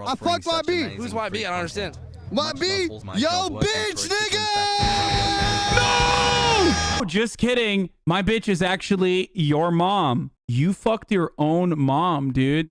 I fucked YB. Who's YB? I don't understand. YB, yo, bitch, nigga. No! Just kidding. My bitch is actually your mom. You fucked your own mom, dude.